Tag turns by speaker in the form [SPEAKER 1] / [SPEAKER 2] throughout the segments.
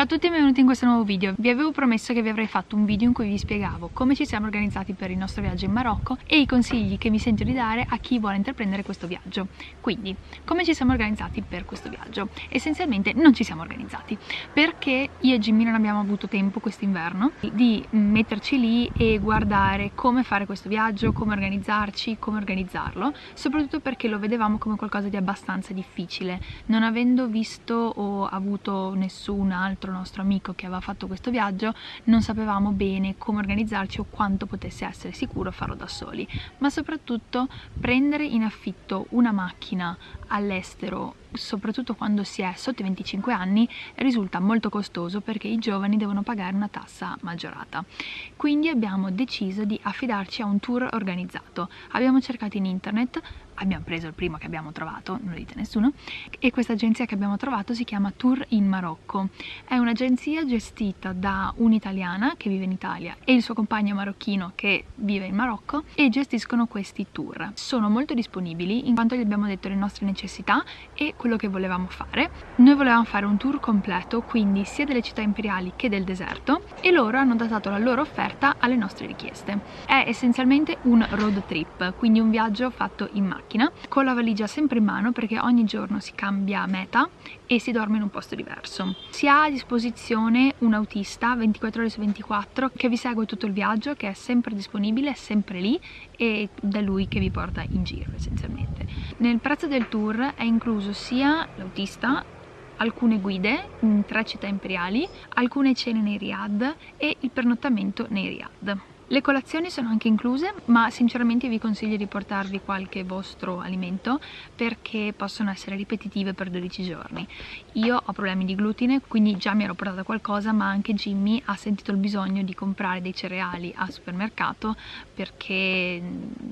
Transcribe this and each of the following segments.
[SPEAKER 1] Ciao a tutti e benvenuti in questo nuovo video. Vi avevo promesso che vi avrei fatto un video in cui vi spiegavo come ci siamo organizzati per il nostro viaggio in Marocco e i consigli che mi sento di dare a chi vuole intraprendere questo viaggio. Quindi, come ci siamo organizzati per questo viaggio? Essenzialmente non ci siamo organizzati perché io e Jimmy non abbiamo avuto tempo quest'inverno di metterci lì e guardare come fare questo viaggio, come organizzarci, come organizzarlo, soprattutto perché lo vedevamo come qualcosa di abbastanza difficile, non avendo visto o avuto nessun altro altro nostro amico che aveva fatto questo viaggio non sapevamo bene come organizzarci o quanto potesse essere sicuro farlo da soli. Ma soprattutto prendere in affitto una macchina all'estero soprattutto quando si è sotto i 25 anni risulta molto costoso perché i giovani devono pagare una tassa maggiorata quindi abbiamo deciso di affidarci a un tour organizzato abbiamo cercato in internet abbiamo preso il primo che abbiamo trovato, non lo dite nessuno, e questa agenzia che abbiamo trovato si chiama Tour in Marocco. È un'agenzia gestita da un'italiana che vive in Italia e il suo compagno marocchino che vive in Marocco e gestiscono questi tour. Sono molto disponibili in quanto gli abbiamo detto le nostre necessità e quello che volevamo fare. Noi volevamo fare un tour completo, quindi sia delle città imperiali che del deserto e loro hanno datato la loro offerta alle nostre richieste. È essenzialmente un road trip, quindi un viaggio fatto in macchina con la valigia sempre in mano perché ogni giorno si cambia meta e si dorme in un posto diverso. Si ha a disposizione un autista 24 ore su 24 che vi segue tutto il viaggio, che è sempre disponibile, è sempre lì e da lui che vi porta in giro essenzialmente. Nel prezzo del tour è incluso sia l'autista alcune guide in tre città imperiali, alcune cene nei riad e il pernottamento nei riad. Le colazioni sono anche incluse, ma sinceramente vi consiglio di portarvi qualche vostro alimento perché possono essere ripetitive per 12 giorni. Io ho problemi di glutine, quindi già mi ero portata qualcosa, ma anche Jimmy ha sentito il bisogno di comprare dei cereali al supermercato perché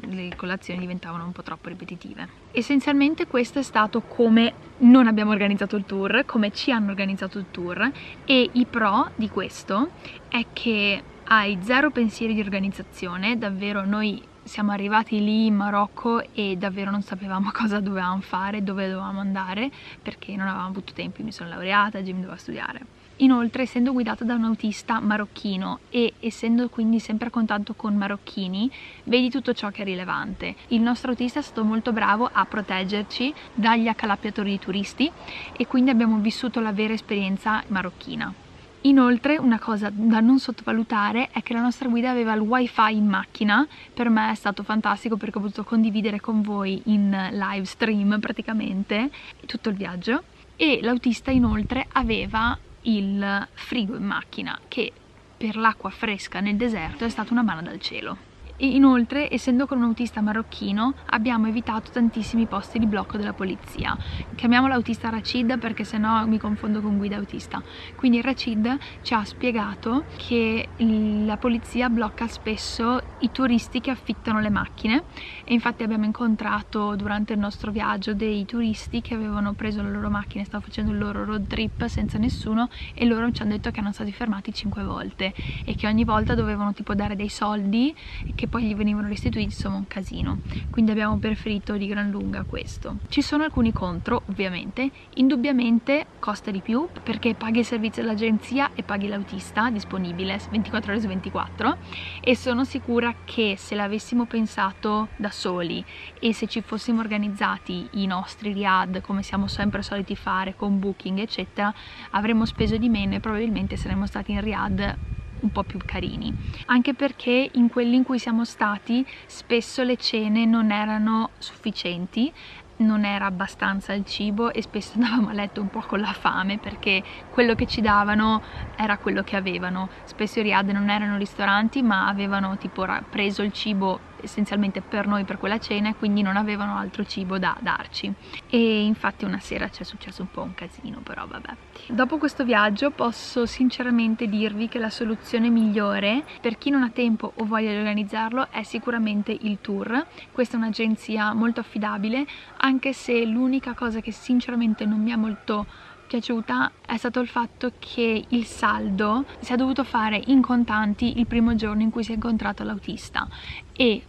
[SPEAKER 1] le colazioni diventavano un po' troppo ripetitive. Essenzialmente questo è stato come non abbiamo organizzato il tour, come ci hanno organizzato il tour e i pro di questo è che hai zero pensieri di organizzazione, davvero noi siamo arrivati lì in Marocco e davvero non sapevamo cosa dovevamo fare, dove dovevamo andare perché non avevamo avuto tempo, mi sono laureata, Jim doveva studiare. Inoltre, essendo guidata da un autista marocchino e essendo quindi sempre a contatto con marocchini, vedi tutto ciò che è rilevante. Il nostro autista è stato molto bravo a proteggerci dagli accalappiatori di turisti e quindi abbiamo vissuto la vera esperienza marocchina. Inoltre una cosa da non sottovalutare è che la nostra guida aveva il wifi in macchina, per me è stato fantastico perché ho potuto condividere con voi in live stream praticamente tutto il viaggio. E l'autista inoltre aveva il frigo in macchina che per l'acqua fresca nel deserto è stata una mano dal cielo e inoltre essendo con un autista marocchino abbiamo evitato tantissimi posti di blocco della polizia. Chiamiamo l'autista Rachid perché sennò mi confondo con guida autista. Quindi Rachid ci ha spiegato che la polizia blocca spesso i turisti che affittano le macchine. E infatti abbiamo incontrato durante il nostro viaggio dei turisti che avevano preso la loro macchina e stavano facendo il loro road trip senza nessuno e loro ci hanno detto che erano stati fermati 5 volte e che ogni volta dovevano tipo dare dei soldi che che poi gli venivano restituiti insomma un casino. Quindi abbiamo preferito di gran lunga questo. Ci sono alcuni contro ovviamente. Indubbiamente costa di più perché paghi il servizio dell'agenzia e paghi l'autista disponibile 24 ore su 24 e sono sicura che se l'avessimo pensato da soli e se ci fossimo organizzati i nostri riad come siamo sempre soliti fare con booking eccetera avremmo speso di meno e probabilmente saremmo stati in riad un po' più carini. Anche perché in quelli in cui siamo stati spesso le cene non erano sufficienti non era abbastanza il cibo e spesso andavamo a letto un po' con la fame perché quello che ci davano era quello che avevano. Spesso i riad non erano ristoranti ma avevano tipo preso il cibo essenzialmente per noi per quella cena e quindi non avevano altro cibo da darci. E infatti una sera ci è successo un po' un casino però vabbè. Dopo questo viaggio posso sinceramente dirvi che la soluzione migliore per chi non ha tempo o voglia di organizzarlo è sicuramente il tour. Questa è un'agenzia molto affidabile anche se l'unica cosa che sinceramente non mi ha molto piaciuta è stato il fatto che il saldo si è dovuto fare in contanti il primo giorno in cui si è incontrato l'autista. E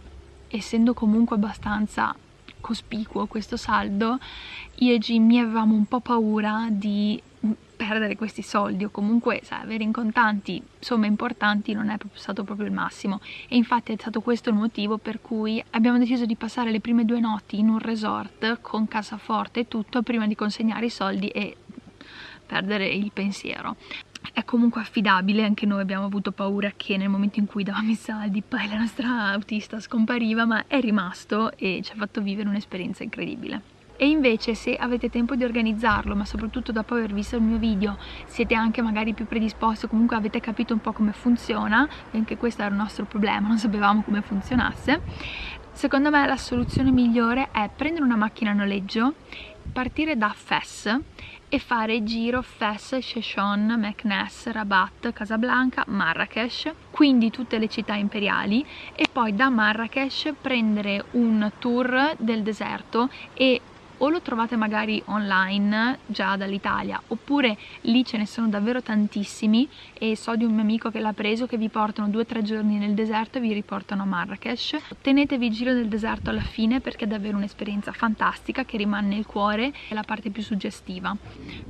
[SPEAKER 1] essendo comunque abbastanza cospicuo questo saldo io e Jimmy avevamo un po' paura di perdere questi soldi o comunque sai, avere in contanti somme importanti non è stato proprio il massimo. E infatti è stato questo il motivo per cui abbiamo deciso di passare le prime due notti in un resort con cassaforte e tutto prima di consegnare i soldi e perdere il pensiero. È comunque affidabile, anche noi abbiamo avuto paura che nel momento in cui davamo i saldi poi la nostra autista scompariva, ma è rimasto e ci ha fatto vivere un'esperienza incredibile. E invece se avete tempo di organizzarlo ma soprattutto dopo aver visto il mio video siete anche magari più predisposti o comunque avete capito un po' come funziona anche questo era il nostro problema, non sapevamo come funzionasse secondo me la soluzione migliore è prendere una macchina a noleggio partire da Fes e fare giro Fes, Sheshon, Meknes, Rabat, Casablanca, Marrakesh, quindi tutte le città imperiali e poi da Marrakesh prendere un tour del deserto e o lo trovate magari online già dall'Italia oppure lì ce ne sono davvero tantissimi e so di un mio amico che l'ha preso che vi portano due o tre giorni nel deserto e vi riportano a Marrakesh. Tenetevi il giro del deserto alla fine perché è davvero un'esperienza fantastica che rimane nel cuore è la parte più suggestiva.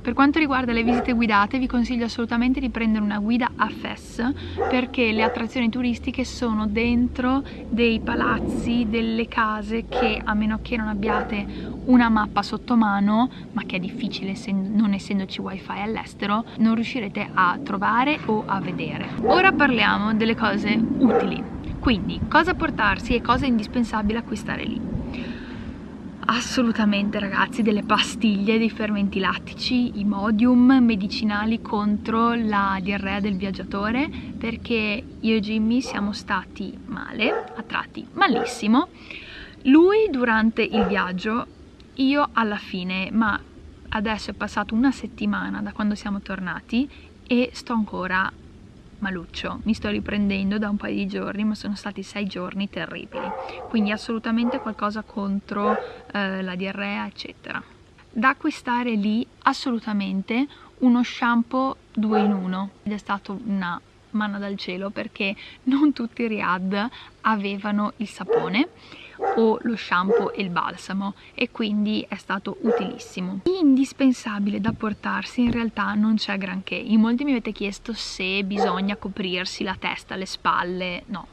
[SPEAKER 1] Per quanto riguarda le visite guidate vi consiglio assolutamente di prendere una guida a Fes perché le attrazioni turistiche sono dentro dei palazzi, delle case che a meno che non abbiate una mappa sotto mano ma che è difficile non essendoci wifi all'estero non riuscirete a trovare o a vedere. Ora parliamo delle cose utili. Quindi cosa portarsi e cosa è indispensabile acquistare lì? Assolutamente ragazzi delle pastiglie dei fermenti lattici, Imodium, medicinali contro la diarrea del viaggiatore perché io e Jimmy siamo stati male, a tratti malissimo. Lui durante il viaggio io alla fine, ma adesso è passata una settimana da quando siamo tornati e sto ancora maluccio, mi sto riprendendo da un paio di giorni ma sono stati sei giorni terribili. Quindi assolutamente qualcosa contro eh, la diarrea eccetera. Da acquistare lì assolutamente uno shampoo 2 in 1 ed è stata una manna dal cielo perché non tutti i Riad avevano il sapone o lo shampoo e il balsamo e quindi è stato utilissimo. Indispensabile da portarsi in realtà non c'è granché, in molti mi avete chiesto se bisogna coprirsi la testa, le spalle, no,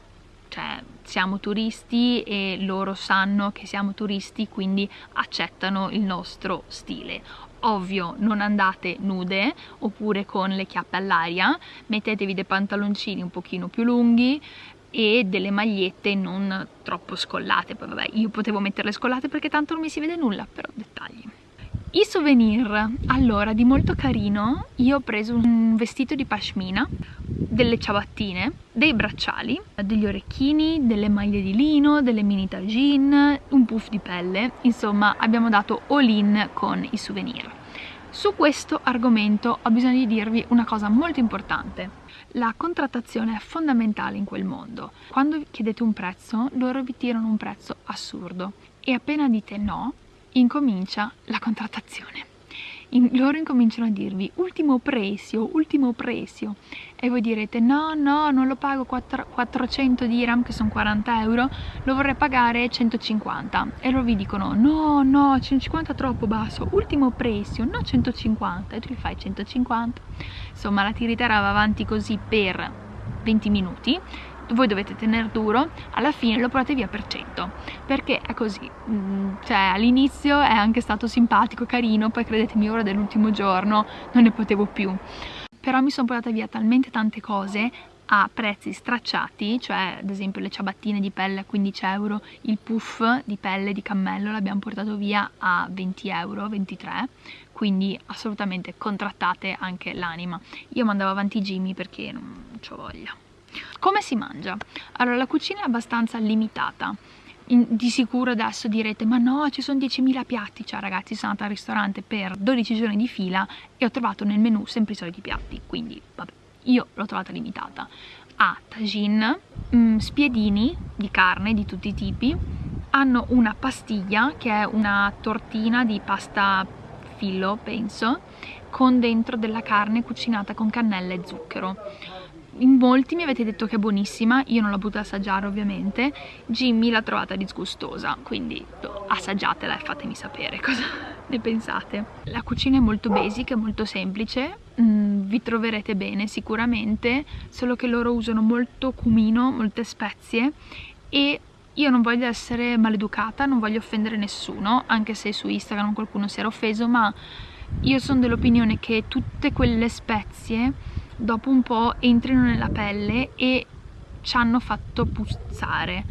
[SPEAKER 1] cioè siamo turisti e loro sanno che siamo turisti quindi accettano il nostro stile. Ovvio non andate nude oppure con le chiappe all'aria mettetevi dei pantaloncini un pochino più lunghi e delle magliette non troppo scollate. Poi vabbè io potevo metterle scollate perché tanto non mi si vede nulla però dettagli. I souvenir. Allora di molto carino io ho preso un vestito di pashmina delle ciabattine dei bracciali degli orecchini delle maglie di lino delle mini tagine un puff di pelle. Insomma abbiamo dato all in con i souvenir. Su questo argomento ho bisogno di dirvi una cosa molto importante la contrattazione è fondamentale in quel mondo. Quando chiedete un prezzo, loro vi tirano un prezzo assurdo e appena dite no, incomincia la contrattazione in, loro incominciano a dirvi ultimo prezzo, ultimo prezzo e voi direte no no non lo pago 4, 400 dirham che sono 40 euro lo vorrei pagare 150 e loro vi dicono no no 150 è troppo basso ultimo prezzo no 150 e tu gli fai 150 insomma la tiritera va avanti così per 20 minuti voi dovete tenere duro, alla fine lo portate via per 100, perché è così, mm, cioè all'inizio è anche stato simpatico, carino, poi credetemi ora dell'ultimo giorno non ne potevo più, però mi sono portata via talmente tante cose a prezzi stracciati, cioè ad esempio le ciabattine di pelle a 15 euro, il puff di pelle di cammello l'abbiamo portato via a 20 euro, 23, quindi assolutamente contrattate anche l'anima. Io mandavo avanti Jimmy perché non ho voglia. Come si mangia? Allora, la cucina è abbastanza limitata. In, di sicuro adesso direte ma no ci sono 10.000 piatti. Cioè ragazzi sono andata al ristorante per 12 giorni di fila e ho trovato nel menù sempre i soliti piatti. Quindi vabbè io l'ho trovata limitata. Ha tagine, mm, spiedini di carne di tutti i tipi. Hanno una pastiglia che è una tortina di pasta fillo penso con dentro della carne cucinata con cannella e zucchero in molti mi avete detto che è buonissima, io non l'ho potuta assaggiare ovviamente, Jimmy l'ha trovata disgustosa, quindi assaggiatela e fatemi sapere cosa, ne pensate? La cucina è molto basic, è molto semplice, mm, vi troverete bene sicuramente, solo che loro usano molto cumino, molte spezie e io non voglio essere maleducata, non voglio offendere nessuno, anche se su Instagram qualcuno si era offeso, ma io sono dell'opinione che tutte quelle spezie dopo un po' entrino nella pelle e ci hanno fatto puzzare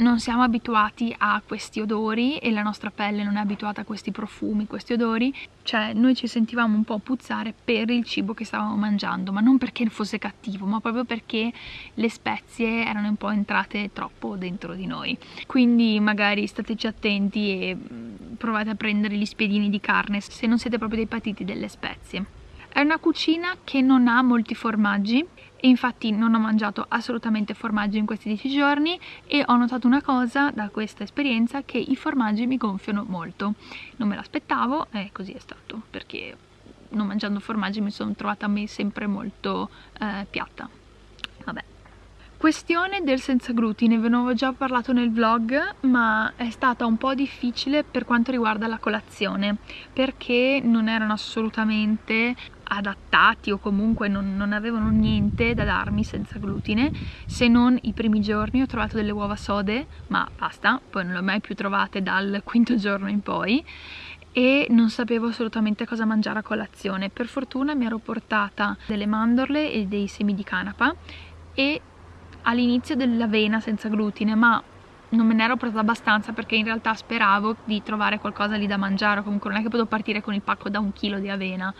[SPEAKER 1] non siamo abituati a questi odori e la nostra pelle non è abituata a questi profumi, questi odori, cioè noi ci sentivamo un po' puzzare per il cibo che stavamo mangiando, ma non perché fosse cattivo, ma proprio perché le spezie erano un po' entrate troppo dentro di noi. Quindi magari stateci attenti e mm, provate a prendere gli spiedini di carne se non siete proprio dei patiti delle spezie. È una cucina che non ha molti formaggi e infatti non ho mangiato assolutamente formaggi in questi 10 giorni e ho notato una cosa da questa esperienza che i formaggi mi gonfiano molto. Non me l'aspettavo e così è stato perché non mangiando formaggi mi sono trovata a me sempre molto eh, piatta Questione del senza glutine, ve ne avevo già parlato nel vlog, ma è stata un po' difficile per quanto riguarda la colazione, perché non erano assolutamente adattati o comunque non, non, avevano niente da darmi senza glutine se non i primi giorni. Ho trovato delle uova sode ma basta, poi non le ho mai più trovate dal quinto giorno in poi e non sapevo assolutamente cosa mangiare a colazione. Per fortuna mi ero portata delle mandorle e dei semi di canapa e all'inizio dell'avena senza glutine ma non me ne ero presa abbastanza perché in realtà speravo di trovare qualcosa lì da mangiare comunque non è che potevo partire con il pacco da un chilo di avena.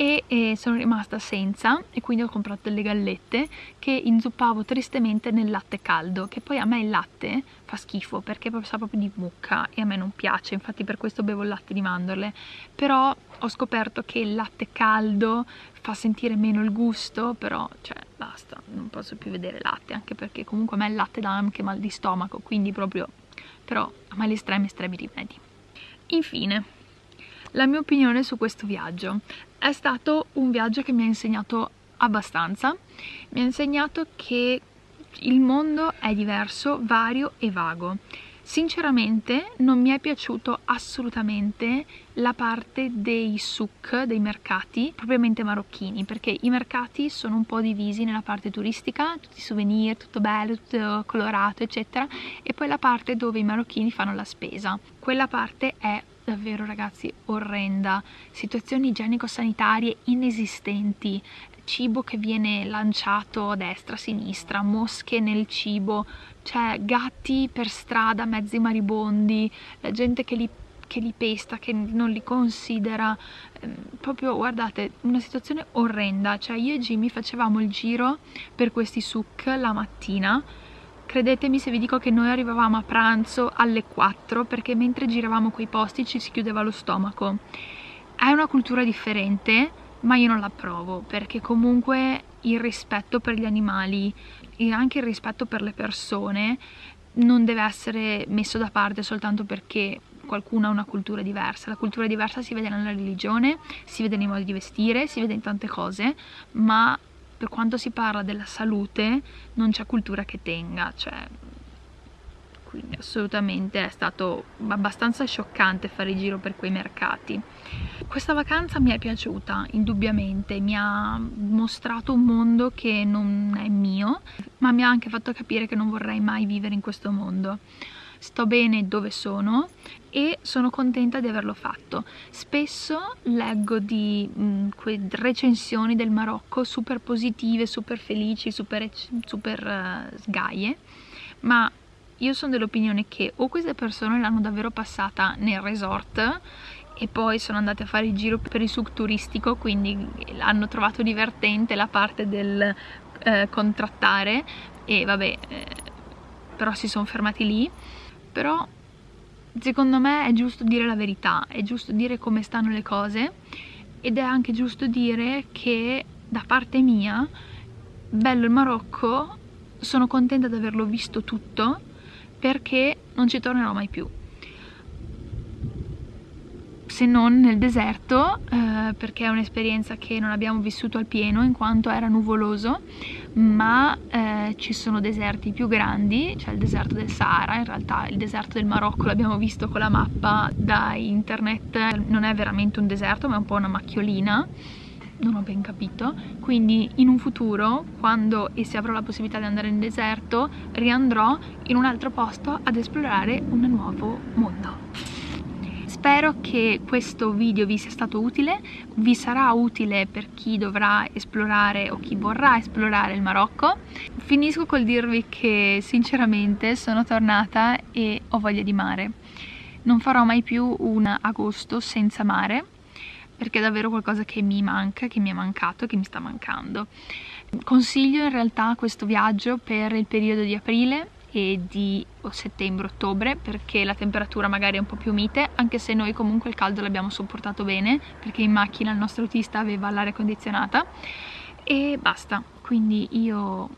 [SPEAKER 1] E eh, sono rimasta senza e quindi ho comprato delle gallette che inzuppavo tristemente nel latte caldo che poi a me il latte fa schifo perché sa proprio di mucca e a me non piace infatti per questo bevo il latte di mandorle. Però ho scoperto che il latte caldo fa sentire meno il gusto però cioè basta non posso più vedere latte anche perché comunque a me il latte dà anche mal di stomaco quindi proprio però a me gli estremi estremi rimedi infine la mia opinione su questo viaggio. È stato un viaggio che mi ha insegnato abbastanza, mi ha insegnato che il mondo è diverso, vario e vago. Sinceramente non mi è piaciuto assolutamente la parte dei souk, dei mercati, propriamente marocchini, perché i mercati sono un po' divisi nella parte turistica, tutti i souvenir, tutto bello, tutto colorato, eccetera, e poi la parte dove i marocchini fanno la spesa. Quella parte è davvero ragazzi orrenda, situazioni igienico-sanitarie inesistenti, cibo che viene lanciato a destra, a sinistra, mosche nel cibo, cioè gatti per strada, mezzi maribondi, la gente che li che li pesta, che non li considera, ehm, proprio guardate, una situazione orrenda, cioè io e Jimmy facevamo il giro per questi souk la mattina Credetemi se vi dico che noi arrivavamo a pranzo alle 4 perché mentre giravamo quei posti ci si chiudeva lo stomaco. È una cultura differente, ma io non la provo perché comunque il rispetto per gli animali e anche il rispetto per le persone non deve essere messo da parte soltanto perché qualcuno ha una cultura diversa. La cultura diversa si vede nella religione, si vede nei modi di vestire, si vede in tante cose, ma per quanto si parla della salute non c'è cultura che tenga, cioè quindi assolutamente è stato abbastanza scioccante fare il giro per quei mercati. Questa vacanza mi è piaciuta, indubbiamente, mi ha mostrato un mondo che non è mio, ma mi ha anche fatto capire che non vorrei mai vivere in questo mondo sto bene dove sono e sono contenta di averlo fatto. Spesso leggo di mh, mm, recensioni del Marocco super positive, super felici, super, super uh, sgaie, ma io sono dell'opinione che o queste persone l'hanno davvero passata nel resort e poi sono andate a fare il giro per il sub turistico, quindi hanno trovato divertente la parte del eh, contrattare e vabbè, eh, però si sono fermati lì. Però secondo me è giusto dire la verità, è giusto dire come stanno le cose ed è anche giusto dire che da parte mia, bello il Marocco, sono contenta di averlo visto tutto perché non ci tornerò mai più. se non nel deserto eh, perché è un'esperienza che non abbiamo vissuto al pieno in quanto era nuvoloso ma eh, ci sono deserti più grandi, cioè il deserto del Sahara, in realtà il deserto del Marocco l'abbiamo visto con la mappa da internet, non è veramente un deserto ma è un po' una macchiolina non ho ben capito quindi in un futuro quando e se avrò la possibilità di andare in deserto riandrò in un altro posto ad esplorare un nuovo mondo Spero che questo video vi sia stato utile, vi sarà utile per chi dovrà esplorare o chi vorrà esplorare il Marocco. Finisco col dirvi che sinceramente sono tornata e ho voglia di mare. Non farò mai più un agosto senza mare perché è davvero qualcosa che mi manca, che mi è mancato e che mi sta mancando. Consiglio in realtà questo viaggio per il periodo di aprile e di settembre-ottobre perché la temperatura magari è un po' più mite anche se noi comunque il caldo l'abbiamo sopportato bene perché in macchina il nostro autista aveva l'aria condizionata e basta quindi io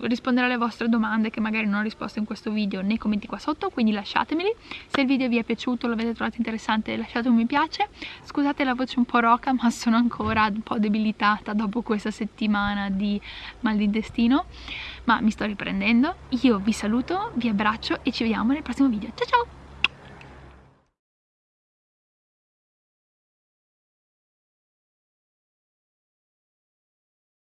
[SPEAKER 1] risponderò alle vostre domande che magari non ho risposto in questo video nei commenti qua sotto quindi lasciatemeli. Se il video vi è piaciuto lo avete trovato interessante lasciate un mi piace. Scusate la voce un po' roca ma sono ancora un po' debilitata dopo questa settimana di mal d'intestino ma mi sto riprendendo. Io vi saluto vi abbraccio e ci vediamo nel prossimo video. Ciao ciao